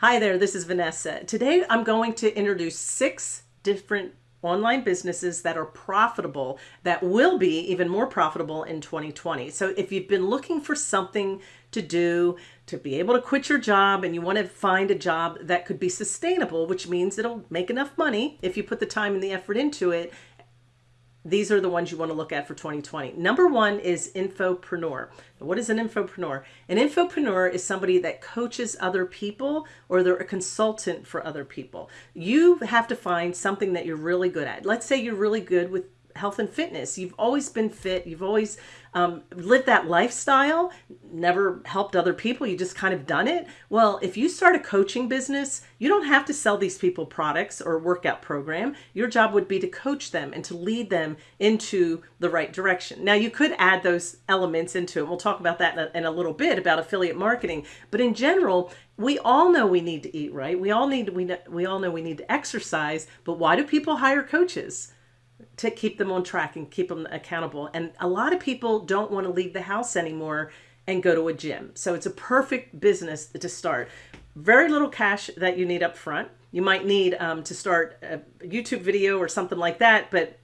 Hi there, this is Vanessa. Today I'm going to introduce six different online businesses that are profitable that will be even more profitable in 2020. So if you've been looking for something to do to be able to quit your job and you want to find a job that could be sustainable, which means it'll make enough money if you put the time and the effort into it these are the ones you want to look at for 2020. Number one is infopreneur. What is an infopreneur? An infopreneur is somebody that coaches other people or they're a consultant for other people. You have to find something that you're really good at. Let's say you're really good with health and fitness. You've always been fit. You've always um, lived that lifestyle, never helped other people. You just kind of done it. Well, if you start a coaching business, you don't have to sell these people products or workout program. Your job would be to coach them and to lead them into the right direction. Now, you could add those elements into it. We'll talk about that in a, in a little bit about affiliate marketing. But in general, we all know we need to eat right. We all need we we all know we need to exercise. But why do people hire coaches? To keep them on track and keep them accountable. And a lot of people don't want to leave the house anymore and go to a gym. So it's a perfect business to start. Very little cash that you need up front. You might need um, to start a YouTube video or something like that, but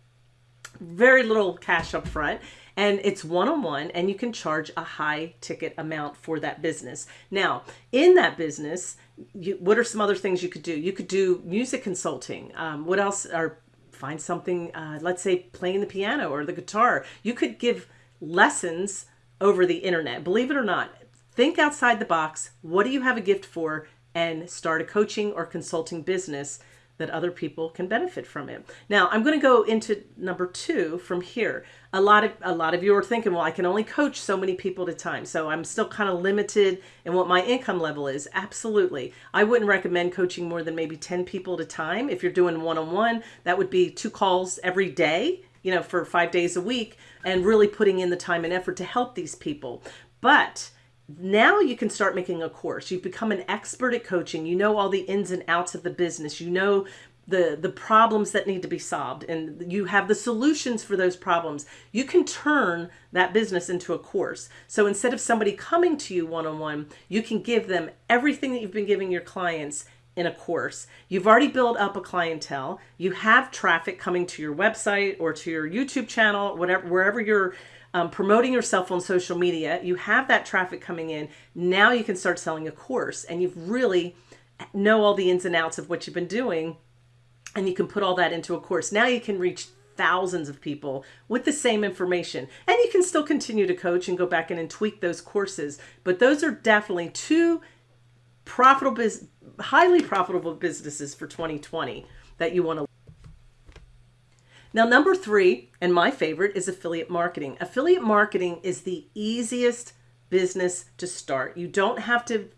very little cash up front and it's one-on-one and you can charge a high ticket amount for that business. Now, in that business, you, what are some other things you could do? You could do music consulting. Um, what else are find something, uh, let's say playing the piano or the guitar. You could give lessons over the internet. Believe it or not, think outside the box. What do you have a gift for? And start a coaching or consulting business that other people can benefit from it. Now, I'm going to go into number two from here. A lot of a lot of you are thinking, well, I can only coach so many people at a time, so I'm still kind of limited in what my income level is. Absolutely, I wouldn't recommend coaching more than maybe 10 people at a time. If you're doing one-on-one, that would be two calls every day, you know, for five days a week, and really putting in the time and effort to help these people. But now you can start making a course. You've become an expert at coaching. You know all the ins and outs of the business. You know the the problems that need to be solved and you have the solutions for those problems. You can turn that business into a course. So instead of somebody coming to you one-on-one, you can give them everything that you've been giving your clients in a course. You've already built up a clientele. You have traffic coming to your website or to your YouTube channel, whatever wherever you're um, promoting yourself on social media, you have that traffic coming in. Now you can start selling a course and you've really know all the ins and outs of what you've been doing and you can put all that into a course. Now you can reach thousands of people with the same information and you can still continue to coach and go back in and tweak those courses. But those are definitely two profitable, highly profitable businesses for 2020 that you want to now, number three, and my favorite, is affiliate marketing. Affiliate marketing is the easiest business to start. You don't have to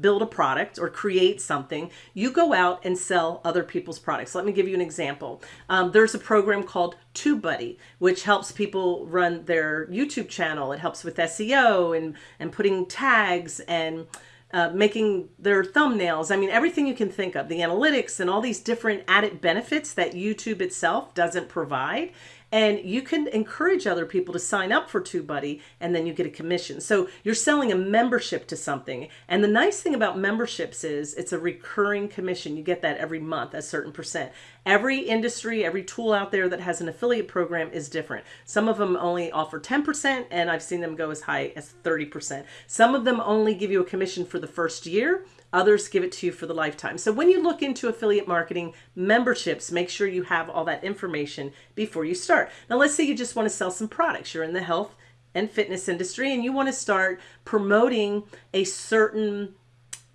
build a product or create something. You go out and sell other people's products. Let me give you an example. Um, there's a program called TubeBuddy, which helps people run their YouTube channel. It helps with SEO and, and putting tags and uh, making their thumbnails. I mean, everything you can think of, the analytics and all these different added benefits that YouTube itself doesn't provide and you can encourage other people to sign up for TubeBuddy and then you get a commission. So you're selling a membership to something. And the nice thing about memberships is it's a recurring commission. You get that every month, a certain percent. Every industry, every tool out there that has an affiliate program is different. Some of them only offer 10% and I've seen them go as high as 30%. Some of them only give you a commission for the first year. Others give it to you for the lifetime. So when you look into affiliate marketing memberships, make sure you have all that information before you start. Now, let's say you just want to sell some products. You're in the health and fitness industry and you want to start promoting a certain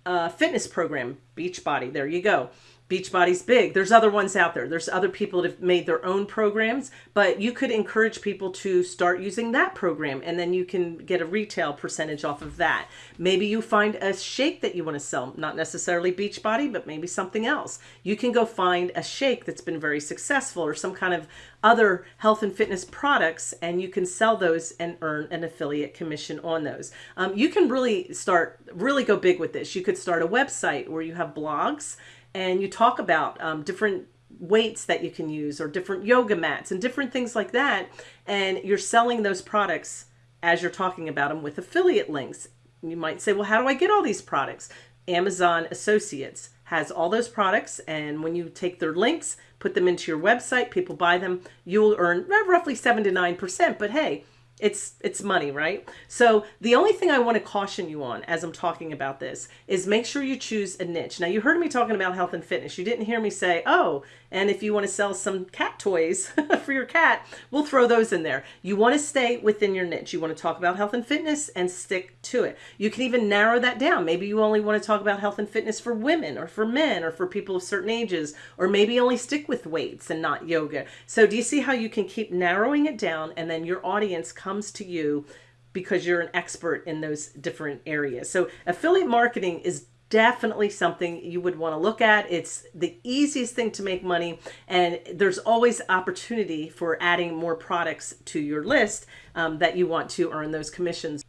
uh, fitness program, Beachbody. There you go. Beachbody's big. There's other ones out there. There's other people that have made their own programs, but you could encourage people to start using that program and then you can get a retail percentage off of that. Maybe you find a shake that you want to sell, not necessarily Beachbody, but maybe something else. You can go find a shake that's been very successful or some kind of other health and fitness products and you can sell those and earn an affiliate commission on those. Um, you can really start, really go big with this. You could start a website where you have blogs and you talk about um, different weights that you can use or different yoga mats and different things like that. And you're selling those products as you're talking about them with affiliate links. You might say, well, how do I get all these products? Amazon Associates has all those products and when you take their links put them into your website people buy them you'll earn roughly 7 to 9% but hey it's it's money right? So the only thing i want to caution you on as i'm talking about this is make sure you choose a niche. Now you heard me talking about health and fitness. You didn't hear me say oh and if you want to sell some cat toys for your cat we'll throw those in there. You want to stay within your niche. You want to talk about health and fitness and stick to it. You can even narrow that down. Maybe you only want to talk about health and fitness for women or for men or for people of certain ages or maybe only stick with weights and not yoga. So do you see how you can keep narrowing it down and then your audience comes to you because you're an expert in those different areas. So affiliate marketing is definitely something you would want to look at. It's the easiest thing to make money, and there's always opportunity for adding more products to your list um, that you want to earn those commissions.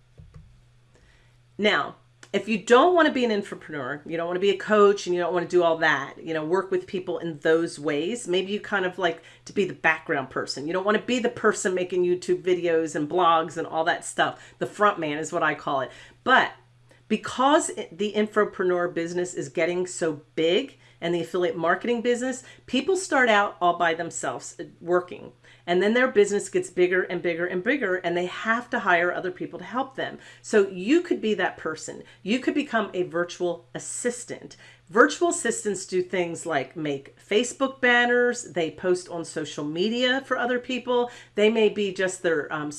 Now, if you don't want to be an entrepreneur, you don't want to be a coach and you don't want to do all that, you know, work with people in those ways, maybe you kind of like to be the background person. You don't want to be the person making YouTube videos and blogs and all that stuff. The front man is what I call it. But because the infopreneur business is getting so big and the affiliate marketing business, people start out all by themselves uh, working and then their business gets bigger and bigger and bigger and they have to hire other people to help them. So you could be that person. You could become a virtual assistant. Virtual assistants do things like make Facebook banners, they post on social media for other people. They may be just their um,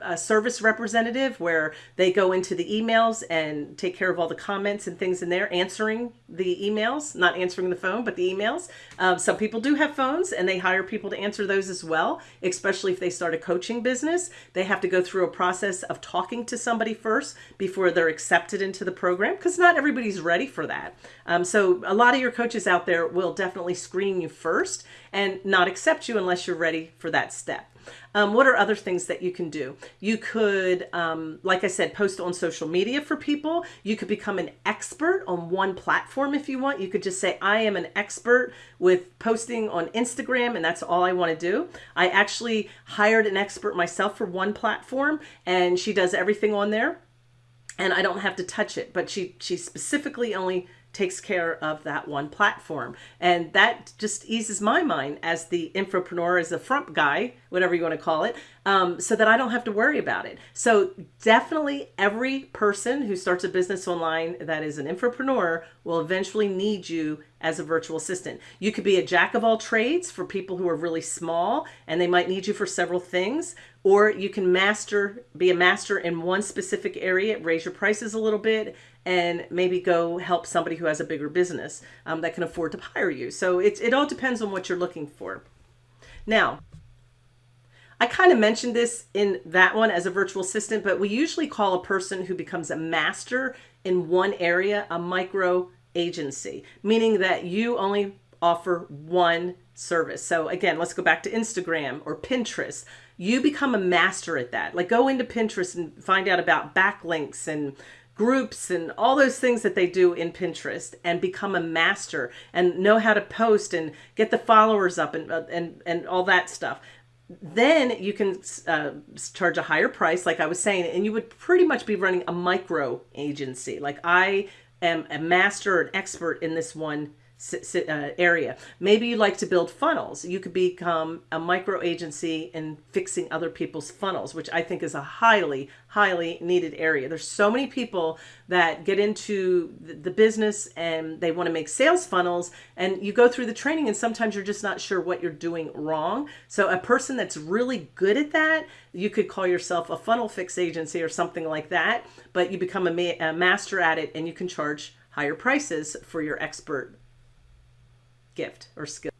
a service representative where they go into the emails and take care of all the comments and things in there, answering the emails, not answering the phone, but the emails. Um, some people do have phones and they hire people to answer those as well, especially if they start a coaching business. They have to go through a process of talking to somebody first before they're accepted into the program because not everybody's ready for that. Um, so a lot of your coaches out there will definitely screen you first and not accept you unless you're ready for that step. Um, what are other things that you can do? You could, um, like I said, post on social media for people. You could become an expert on one platform if you want. You could just say, I am an expert with posting on Instagram and that's all I want to do. I actually hired an expert myself for one platform and she does everything on there and I don't have to touch it, but she, she specifically only takes care of that one platform. And that just eases my mind as the infopreneur, as the front guy, whatever you want to call it, um, so that I don't have to worry about it. So definitely every person who starts a business online that is an infopreneur will eventually need you as a virtual assistant. You could be a jack of all trades for people who are really small and they might need you for several things, or you can master, be a master in one specific area, raise your prices a little bit, and maybe go help somebody who has a bigger business um, that can afford to hire you. So it, it all depends on what you're looking for. Now, I kind of mentioned this in that one as a virtual assistant, but we usually call a person who becomes a master in one area a micro agency, meaning that you only offer one service. So again, let's go back to Instagram or Pinterest. You become a master at that. Like go into Pinterest and find out about backlinks and groups and all those things that they do in Pinterest and become a master and know how to post and get the followers up and, uh, and, and all that stuff. Then you can uh, charge a higher price, like I was saying, and you would pretty much be running a micro agency. Like I am a master, an expert in this one uh, area. Maybe you like to build funnels. You could become a micro agency in fixing other people's funnels, which I think is a highly, highly needed area. There's so many people that get into the business and they want to make sales funnels and you go through the training and sometimes you're just not sure what you're doing wrong. So a person that's really good at that, you could call yourself a funnel fix agency or something like that, but you become a, ma a master at it and you can charge higher prices for your expert gift or skill.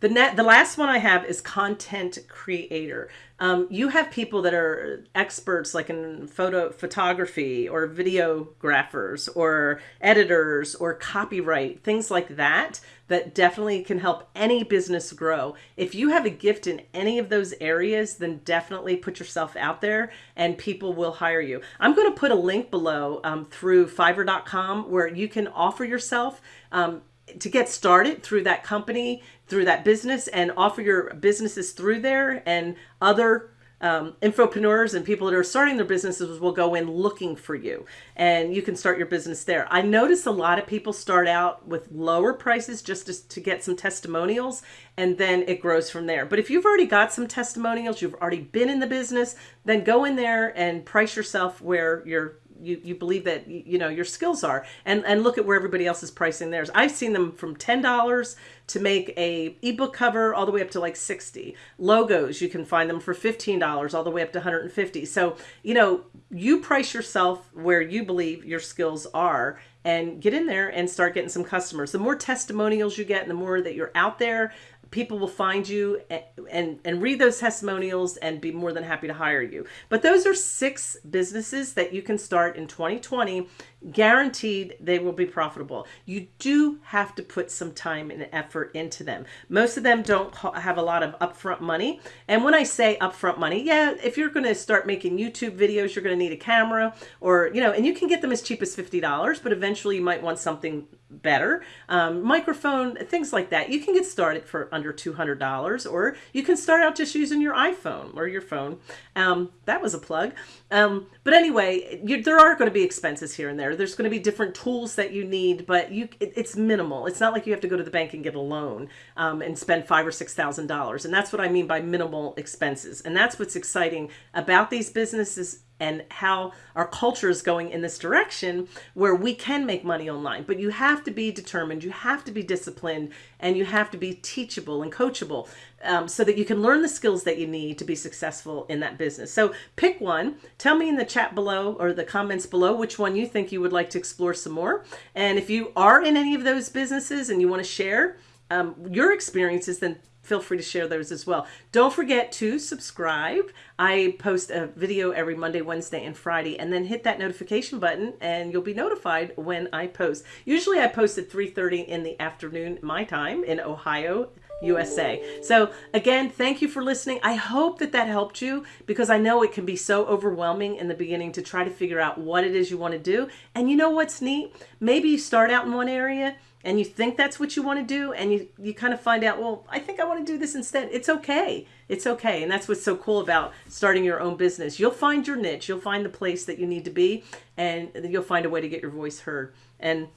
The net, the last one I have is content creator. Um, you have people that are experts like in photo photography or videographers or editors or copyright, things like that, that definitely can help any business grow. If you have a gift in any of those areas, then definitely put yourself out there and people will hire you. I'm going to put a link below um, through fiverr.com where you can offer yourself um, to get started through that company, through that business and offer your businesses through there and other um, infopreneurs and people that are starting their businesses will go in looking for you and you can start your business there. I notice a lot of people start out with lower prices just to, to get some testimonials and then it grows from there. But if you've already got some testimonials, you've already been in the business, then go in there and price yourself where you're you, you believe that you know your skills are. And and look at where everybody else is pricing theirs. I've seen them from $10 to make a ebook cover all the way up to like 60 logos you can find them for $15 all the way up to 150 so you know you price yourself where you believe your skills are and get in there and start getting some customers. The more testimonials you get and the more that you're out there people will find you and, and, and read those testimonials and be more than happy to hire you. But those are six businesses that you can start in 2020 guaranteed they will be profitable. You do have to put some time and effort into them. Most of them don't have a lot of upfront money. And when I say upfront money, yeah, if you're going to start making YouTube videos, you're going to need a camera or, you know, and you can get them as cheap as $50, but eventually you might want something better. Um, microphone, things like that. You can get started for under $200 or you can start out just using your iPhone or your phone. Um, that was a plug. Um, but anyway, you, there are going to be expenses here and there there. There's going to be different tools that you need, but you it, it's minimal. It's not like you have to go to the bank and get a loan um, and spend five or six thousand dollars. And that's what I mean by minimal expenses. And that's what's exciting about these businesses and how our culture is going in this direction where we can make money online. But you have to be determined, you have to be disciplined, and you have to be teachable and coachable um, so that you can learn the skills that you need to be successful in that business. So pick one. Tell me in the chat below or the comments below which one you think you would like to explore some more. And if you are in any of those businesses and you want to share um, your experiences, then feel free to share those as well. Don't forget to subscribe. I post a video every Monday, Wednesday, and Friday, and then hit that notification button and you'll be notified when I post. Usually I post at 3.30 in the afternoon, my time in Ohio, USA. So again, thank you for listening. I hope that that helped you because I know it can be so overwhelming in the beginning to try to figure out what it is you want to do. And you know what's neat? Maybe you start out in one area and you think that's what you want to do and you, you kind of find out, well, I think I want to do this instead. It's okay. It's okay. And that's what's so cool about starting your own business. You'll find your niche. You'll find the place that you need to be and you'll find a way to get your voice heard. And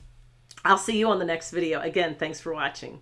I'll see you on the next video. Again, thanks for watching.